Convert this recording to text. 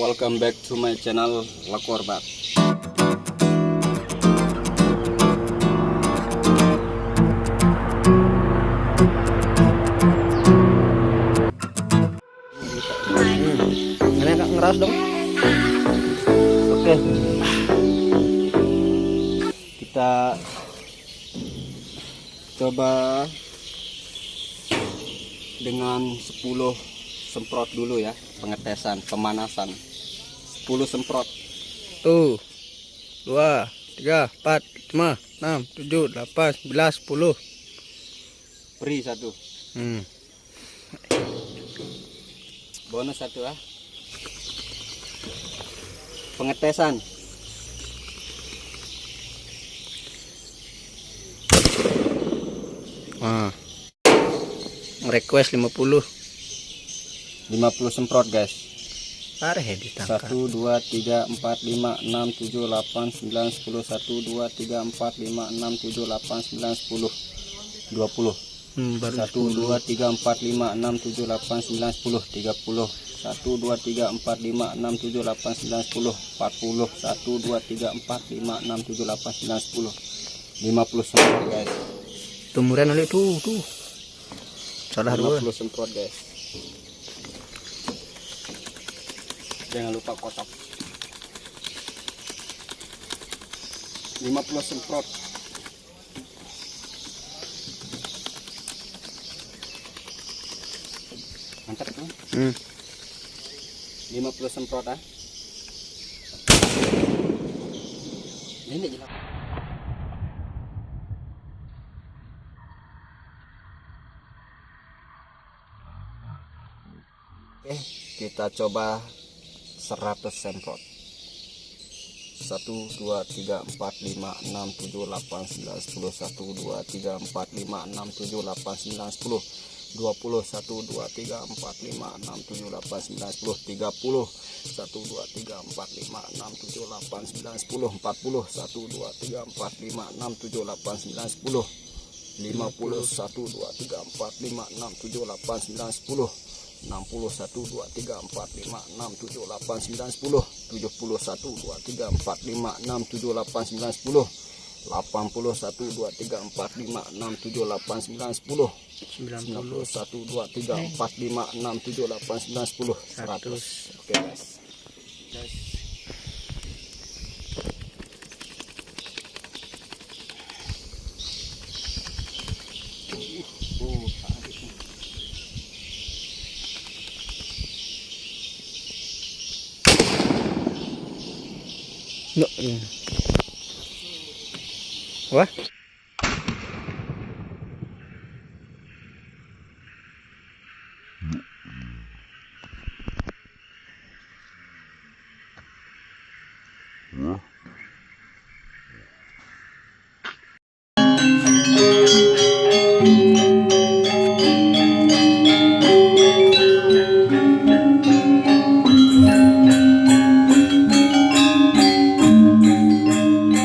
welcome back to my channel Lakorbat Ini agak ngeras dong. Oke. Okay. Kita Coba Dengan 10 semprot dulu ya pengetesan pemanasan. 10 semprot. Tuh. 2 3 4 5 6 7 8 11 10. Beri satu. Hmm. Bonus satu ah. Pengetesan. Nah. Request 50. 50 semprot, guys pareh ditangkap. 1 2 3 4 5 6 7 8 9 10 1 2 3 4 5 6 7 8 9 10 20 Hmm, baru 1 10. 2 3 4 5 6 7 8 9 10 30 1 2 3 4 5 6 7 8 9 10 40 1 2 3 4 5 6 7 8 9 10 50 semprot guys. Tumuran oleh tuh tuh. Salah 50 dua 50 semprot guys jangan lupa kotak 50 semprot mantap kan? hmm. 50 semprot ah ini jelas Eh, kita coba 100 semprot 1 2 3 4 5 6 7 8 9 10 1 2 3 4 5 6 7 8 9 10 20 1 2 3 4 5 6 7 8 9 10 30 1 2 3 4 5 6 7 8 9 10 40 1 2 3 4 5 6 7 8 9 10 50 1 2 3 4 5 6 7 8 9 10 61 2 3 4 5 6 7 8 9 10 71 2 3 4 5 6 7 8 9 10 81 2 3 4 5 6 7 8 9 10 91 2 3 4 5 6 7 8 9 10 100 oke okay, guys. Oh, What?